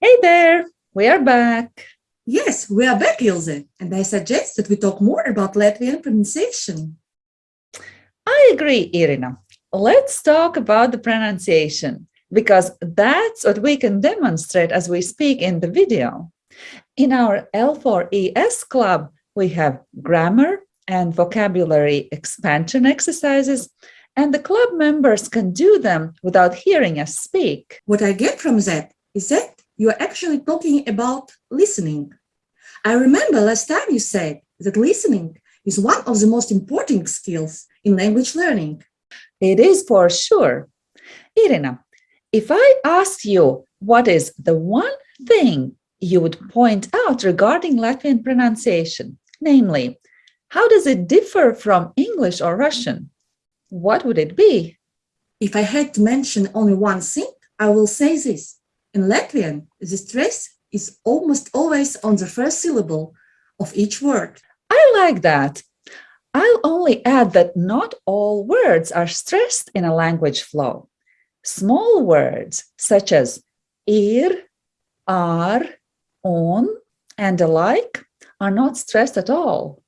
Hey there, we are back. Yes, we are back, Ilse, and I suggest that we talk more about Latvian pronunciation. I agree, Irina. Let's talk about the pronunciation because that's what we can demonstrate as we speak in the video. In our L4ES club, we have grammar and vocabulary expansion exercises, and the club members can do them without hearing us speak. What I get from that is that you are actually talking about listening. I remember last time you said that listening is one of the most important skills in language learning. It is for sure. Irina, if I ask you what is the one thing you would point out regarding Latvian pronunciation, namely, how does it differ from English or Russian? What would it be? If I had to mention only one thing, I will say this. In Latvian, the stress is almost always on the first syllable of each word. I like that. I'll only add that not all words are stressed in a language flow. Small words such as ir, ar, on, and the like are not stressed at all.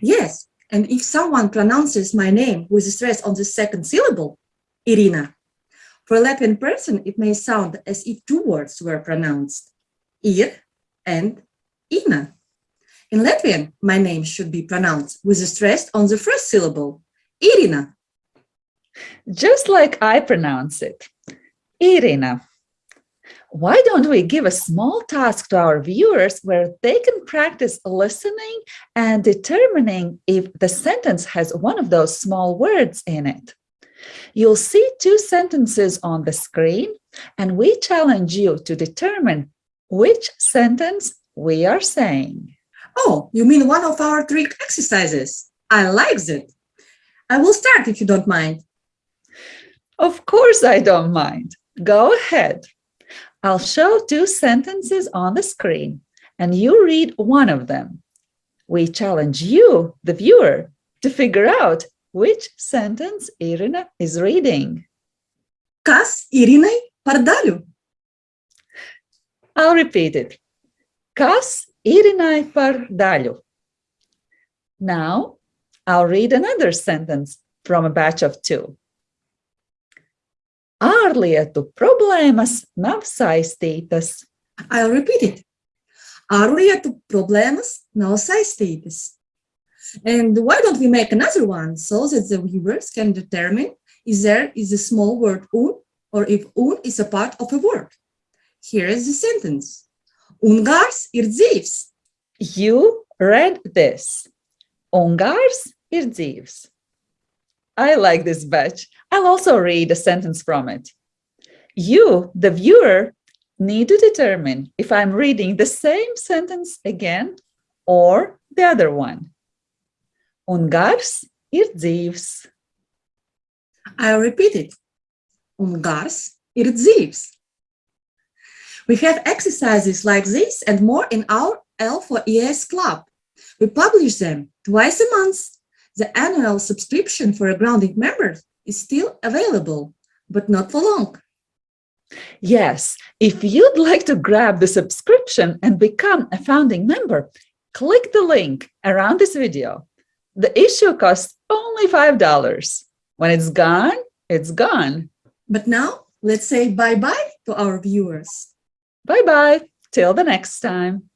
Yes, and if someone pronounces my name with stress on the second syllable, Irina, for a Latvian person, it may sound as if two words were pronounced, ir and ina. In Latvian, my name should be pronounced with a stress on the first syllable, Irina. Just like I pronounce it, Irina. Why don't we give a small task to our viewers where they can practice listening and determining if the sentence has one of those small words in it? You'll see two sentences on the screen, and we challenge you to determine which sentence we are saying. Oh, you mean one of our trick exercises? I like it. I will start if you don't mind. Of course I don't mind. Go ahead. I'll show two sentences on the screen and you read one of them. We challenge you, the viewer, to figure out which sentence Irina is reading. Kas Irinai par daļu? I'll repeat it. Kas Irinai par daļu? Now, I'll read another sentence from a batch of two. Ārlietu problēmas nav saistītas. I'll repeat it. Ārlietu problēmas nav saistītas. And why don't we make another one so that the viewers can determine if there is a small word un or if un is a part of a word. Here is the sentence. Ungārs ir dzīvs. You read this. Ungārs ir dzīvs. I like this batch. I'll also read a sentence from it. You, the viewer, need to determine if I'm reading the same sentence again or the other one. Un gars ir dzīvs. I'll repeat it. Un gars ir dzīvs. We have exercises like this and more in our L4ES club. We publish them twice a month the annual subscription for a grounding member is still available, but not for long. Yes, if you'd like to grab the subscription and become a founding member, click the link around this video. The issue costs only $5. When it's gone, it's gone. But now let's say bye-bye to our viewers. Bye-bye. Till the next time.